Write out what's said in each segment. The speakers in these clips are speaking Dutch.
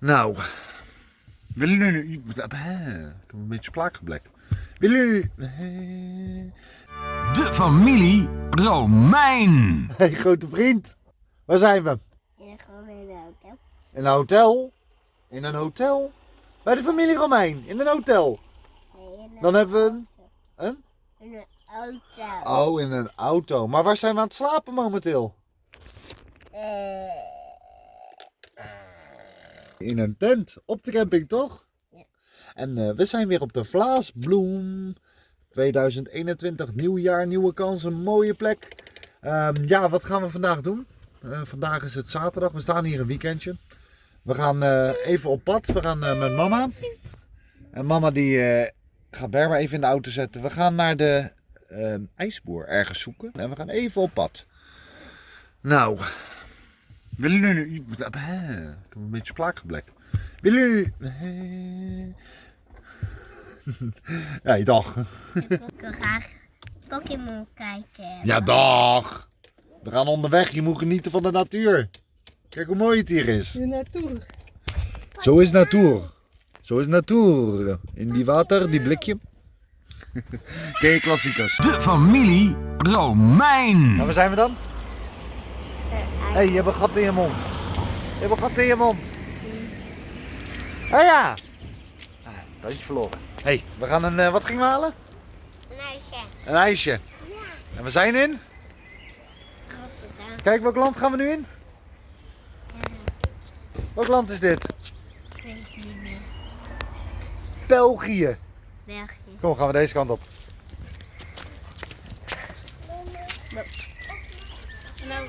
Nou, willen jullie... Ik heb een beetje spraakgeblek. Willen jullie... De familie Romein. Hey grote vriend, waar zijn we? Ja, gewoon in de auto. In een hotel? In een hotel? Bij de familie Romein, in een hotel. Nee, in een Dan hebben we een... Een? In een auto. Oh, in een auto. Maar waar zijn we aan het slapen momenteel? Eh, In een tent. Op de camping, toch? Ja. En eh, we zijn weer op de Vlaasbloem. 2021, nieuw jaar, nieuwe kansen, mooie plek. Ehm, ja, wat gaan we vandaag doen? Eh, vandaag is het zaterdag. We staan hier een weekendje. We gaan eh, even op pad. We gaan met mama. En mama die gaat Berber even in de auto zetten. We gaan naar de ehm, ijsboer ergens zoeken. En we gaan even op pad. Nou, willen jullie... Ik heb een beetje spraakgeblek. Willen jullie... Ja, dag. ik wil graag Pokémon kijken. Ja, dag. We gaan onderweg. Je moet genieten van de natuur. Kijk hoe mooi het hier is. Hier naartoe. Zo is natuur. Zo is natuur. In die water, die blikje. Ken je klassiekers? De familie Romein. Nou, waar zijn we dan? Hé, hey, je hebt een gat in je mond. Je hebt een gat in je mond. Oh ja. Ah, dat is verloren. Hé, hey, we gaan een... eh, wat gingen we halen? Een ijsje. Een ijsje. Ja. En we zijn in? Rotterdam. Kijk, welk land gaan we nu in? Welk land is dit? Ik weet het niet meer. België. België. Kom, gaan we deze kant op.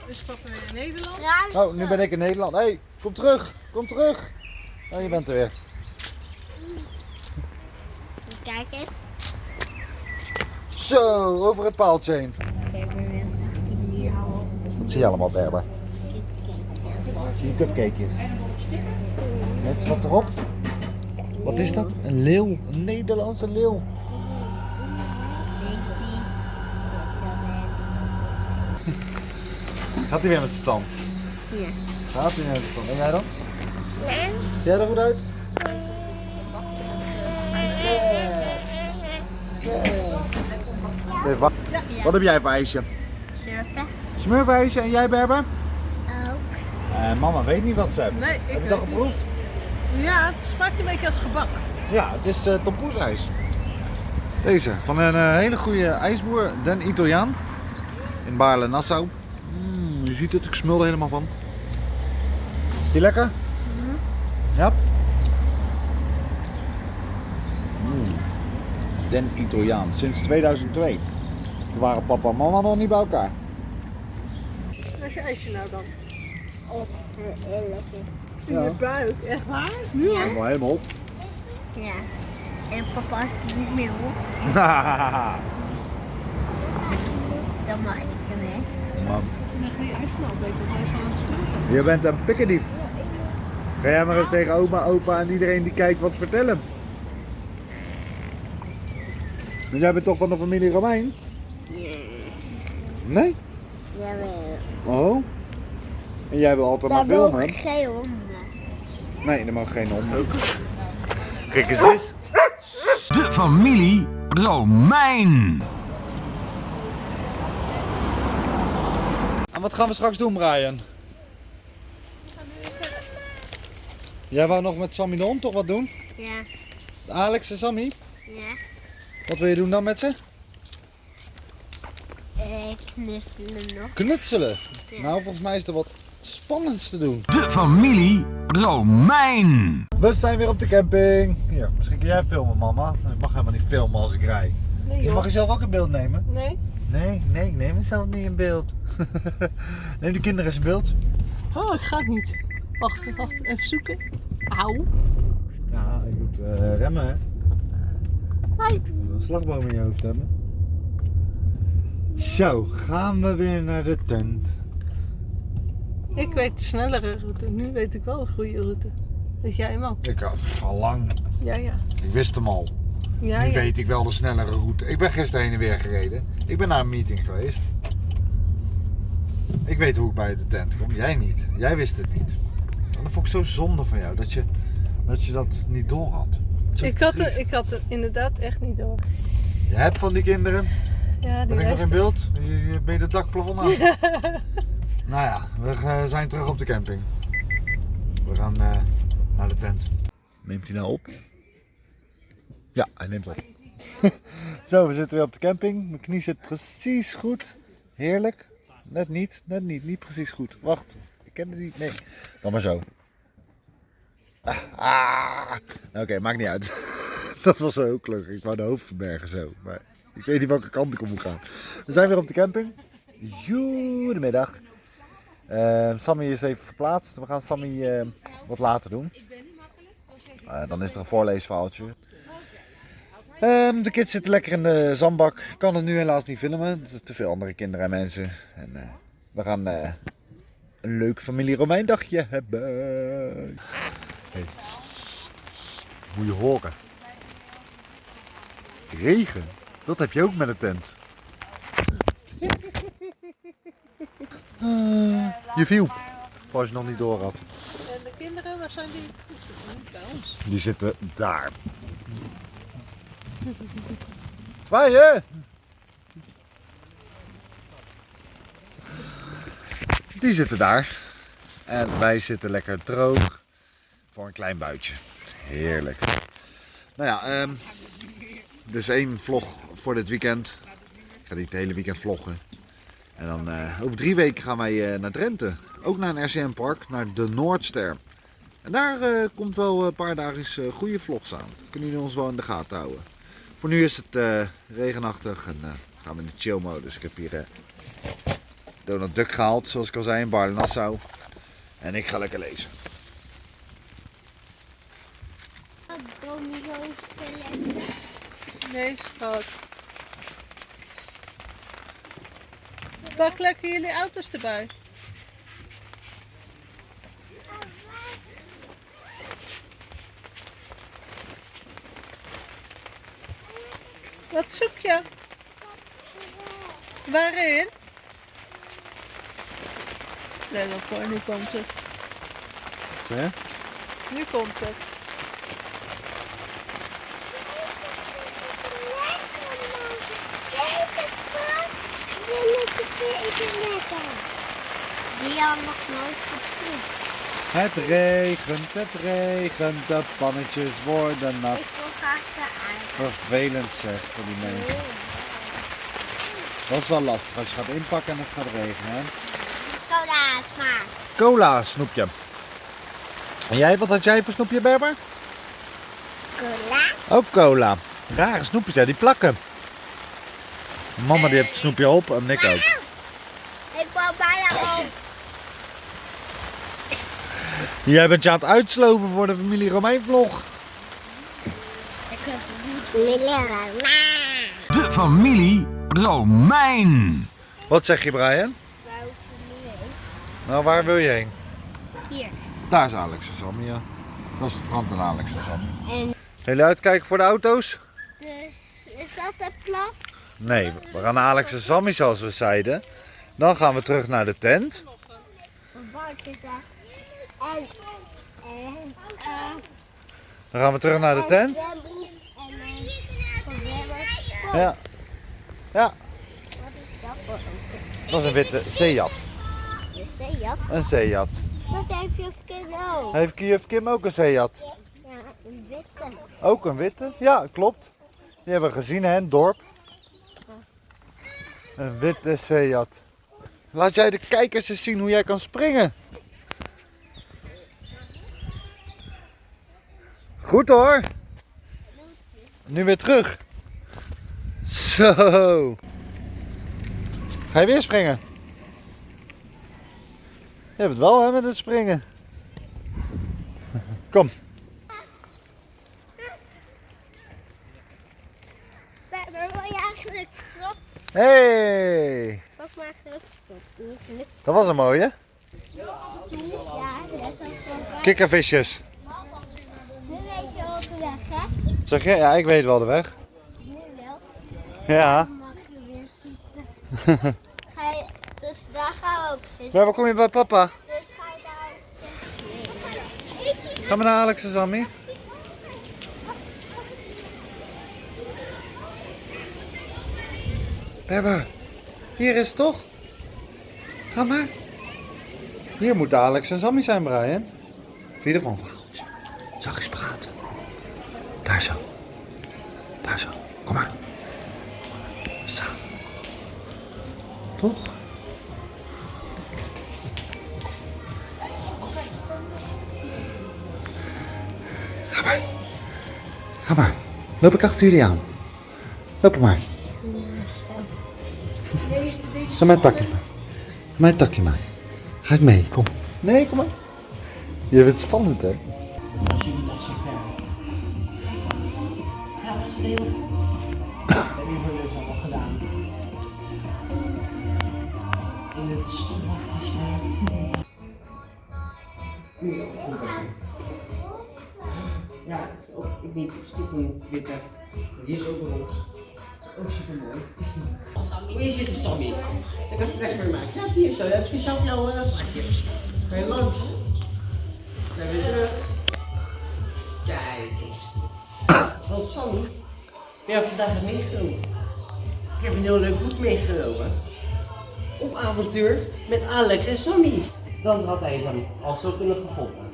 En nou is papa weer in Nederland. Oh, nu ben ik in Nederland. Hé, hey, kom terug. Kom terug. Oh, je bent er weer. Kijk eens. Zo, over het paaltje heen. Kijk, we willen hier Wat zie je allemaal, Berber? Zie je cupcakejes? Met wat erop? Wat is dat? Een leeuw. Een Nederlandse leeuw. Gaat hij weer met stand? Ja. Gaat hij weer met stand? En jij dan? Zie jij er goed uit? Nee, wat, wat heb jij voor ijsje? Surfen. Smurfijsje en jij Berber? Ook. Eh, mama weet niet wat ze heeft. Nee, ik Heb je dat niet. geproefd? Ja, het smaakt een beetje als gebak. Ja, het is uh, tompoesijs. Deze, van een eh, hele goede ijsboer, Den Italiaan. In Baarle-Nassau. Mm, je ziet het, ik smul er helemaal van. Is die lekker? Ja. Mm. Den Italiaan, sinds 2002. Toen waren papa en mama nog niet bij elkaar. Is je ijsje nou dan? Op. Heel lekker. In Ja. je buik, echt waar? Nu al? Helemaal helemaal op. Ja. En papa is niet meer op. Dan mag ik Dan ga je hij aan het smaken. Bent een pikkendief. Ga jij maar eens tegen oma, opa en iedereen die kijkt wat vertellen. Want jij bent toch van de familie Romein? Nee? Jawel. Oh. En jij wil altijd maar Daar filmen? ik geen honden. Nee, er mag geen honden. Kijk eens dit. De familie Romein. En wat gaan we straks doen, Brian? Jij wou nog met Sammy de hond toch wat doen? Ja. Alex en Sammy? Ja. Wat wil je doen dan met ze? Eh, knuffelen nog. Knutselen. Ja. Nou, volgens mij is er wat spannends te doen. De familie Romein. We zijn weer op de camping. Hier, misschien kun jij filmen, mama. Ik mag helemaal niet filmen als ik rij. Nee Je mag jezelf ook in beeld nemen. Nee? Nee, nee, ik neem mezelf niet in beeld. neem de kinderen eens in beeld. Oh, ik ga het niet. Wacht, wacht, even zoeken. Auw. Ja, je moet eh, remmen, hè. Hi. Je moet een slagboom in je hoofd hebben. Zo, gaan we weer naar de tent. Ik weet de snellere route. Nu weet ik wel de goede route. Weet jij hem ook? Ik had al lang. Ja, ja. Ik wist hem al. Ja, nu ja. weet ik wel de snellere route. Ik ben gisteren heen en weer gereden. Ik ben naar een meeting geweest. Ik weet hoe ik bij de tent kom. Jij niet. Jij wist het niet. En dat vond ik zo zonde van jou, dat je dat, je dat niet door had. Ik had, er, ik had er inderdaad echt niet door. Je hebt van die kinderen, Ja, die ben ik nog in beeld? Je, je- ben je het dakplafond aan? nou ja, we zijn terug op de camping. We gaan eh, naar de tent. Neemt hij nou op? Ja, hij neemt op. Zo, we zitten weer op de camping. Mijn knie zit precies goed. Heerlijk. Net niet, net niet, niet precies goed. Wacht, ik ken het niet. Nee, dan maar zo. Ah, ah. Oké, maakt niet uit. Dat was wel heel gelukkig. Ik wou de hoofd verbergen zo. Maar ik weet niet welke kant ik op moet gaan. We zijn weer op de camping. Goedemiddag. Eh Sammy is even verplaatst. We gaan Sammy eh, wat later doen. Eh, dan is er een voorleesverhaaltje. Ehm, de kids zitten lekker in de zandbak. Ik kan het nu helaas niet filmen. Er zijn te veel andere kinderen en mensen. En, eh, we gaan eh, een leuk familie Romein dagje hebben. Hey. Moet je horen. Regen. Dat heb je ook met een tent. Ah, je viel. Voor als je nog niet door had. En de kinderen, waar zijn die? Die zitten niet ons. Die zitten daar. En wij zitten lekker droog. Voor een klein buitje. Heerlijk. Nou ja, dus één vlog voor dit weekend. Ik ga niet het hele weekend vloggen. En dan eh, over drie weken gaan wij eh, naar Drenthe. Ook naar een RCM park, naar de Noordster. En daar eh, komt wel een paar dagen goede vlogs aan. Kunnen jullie ons wel in de gaten houden. Voor nu is het eh, regenachtig en eh, gaan we in de chill modus. Ik heb hier eh, Donald Duck gehaald, zoals ik al zei, in Baarle Nassau. En ik ga lekker lezen. Nee, schat. Pak lekker jullie auto's erbij. Wat zoek je? Waarin? Nee, dan voor, nu komt het. Hè? Nu komt het. Die had nog nooit gezien. Het regent, het regent, de pannetjes worden nat. Vervelend zeg voor die mensen. Dat is wel lastig als je gaat inpakken en het gaat regenen. Hè? Cola smaak. Cola snoepje. En jij, wat had jij voor snoepje, Berber? Cola. Ook cola. Rare snoepjes, hè? die plakken. Mama die heeft het snoepje op en ik ook. Ik wou bijna op. Jij bent je aan het uitsloven voor de familie Romein vlog. Heb Milera. De familie Romein. Wat zeg je Brian? Nou, waar wil je heen? Hier. Daar is Alex en Sammy, ja. Dat is het strand en Alex en Sammy. En jullie uitkijken voor de auto's? dus is dat het plas? Nee, we gaan naar Alex en Sammy zoals we zeiden. Dan gaan we terug naar de tent. En, eh, Dan gaan we terug naar de tent. Ja. Ja, Wat is dat voor dat is een witte Seat. Is dat jat? Een Seat. Dat heeft je kind ook. Heeft juf Kim ook een Seat? Ja, een witte. Ook een witte? Ja, klopt. Die hebben we gezien hè, in het dorp. Een witte Seat. Laat jij de kijkers eens zien hoe jij kan springen. Goed hoor. Nu weer terug. Zo. Ga je weer springen? Je hebt het wel hè met het springen. Kom. Waar wil je eigenlijk strop? Hey. Pak maar lukt. Dat was een mooie. Ja, dat zo. Kikkervisjes. Nu weet je ook de weg, hè? Zeg je? Ja, ik weet wel de weg. Ja. Ga je, dus daar gaan we ook. Maar waar kom je bij papa? Dus ga je daar. Ga maar naar Alex en Sammy. Bebbe, hier is het toch? Ga maar. Hier moet Alex en Sammy zijn, Brian. Vind je ervan Ga maar. Loop ik achter jullie aan. Loop maar. Ga mijn takje maar. Ga mijn takje maar. Ga ik mee, kom. Nee, kom maar. Je het spannend, hè? Niet. Skip een witte. Die is ook rond. Ook super mooi. Sammy. Hier zit Sammy. Ik heb het weg mee maken. Ja, hier zo. Je hebt speciaal voor jou een plakje. Kan je langs? Zijn we terug. Kijk eens. Want Sammy, je hebt vandaag meegenomen. Ik heb een heel leuk boek meegenomen. Op avontuur met Alex en Sammy. Dan had hij dan al zo kunnen gevonden.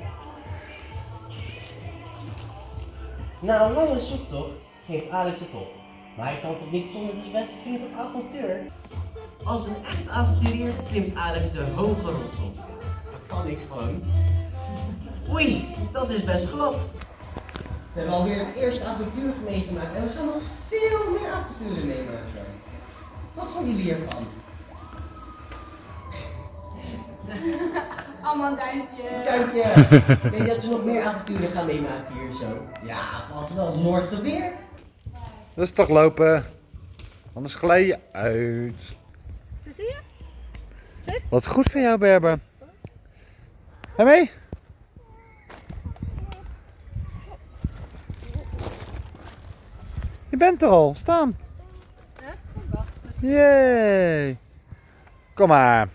Na een lange zoektocht geeft Alex het op. Maar hij kan toch niet zonder zijn beste vriend op avontuur? Als een echt avonturier klimt Alex de hoge rots op. Dat kan ik gewoon. Oei, dat is best glad. We hebben alweer het eerste avontuur meegemaakt en we gaan nog veel meer avonturen meemaken. Wat vonden jullie hiervan? Allemaal duimpje. Duimpje! Weet je dat we nog meer avonturen gaan meemaken hier zo? Ja, vast wel. Morgen weer. Rustig lopen. Anders glij je uit. Zo zie je? Zit. Wat goed van jou, Berber. Ga mee? Je bent er al. Staan. Yay. Kom maar.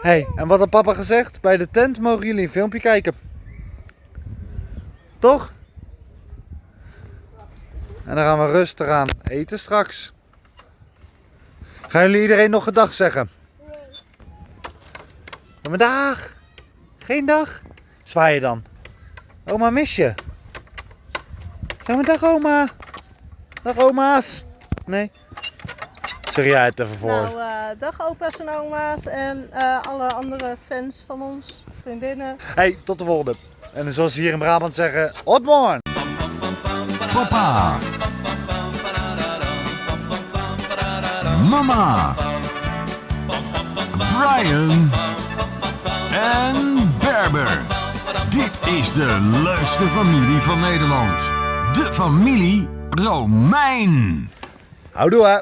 Hey, en wat had papa gezegd? Bij de tent mogen jullie een filmpje kijken. Toch? En dan gaan we rustig aan eten straks. Gaan jullie iedereen nog gedag zeggen? Ja, maar dag. Geen dag? Zwaai je dan. Oma mis je. Zeg maar dag oma. Dag oma's. Nee. Zeg jij het even voor. Nou, eh, dag opa's en oma's en eh, alle andere fans van ons, vriendinnen. Hey, tot de volgende. En zoals ze hier in Brabant zeggen, hot morgen. Papa. Mama. Brian. En Berber. Dit is de leukste familie van Nederland. De familie Romein. Houdoe hè.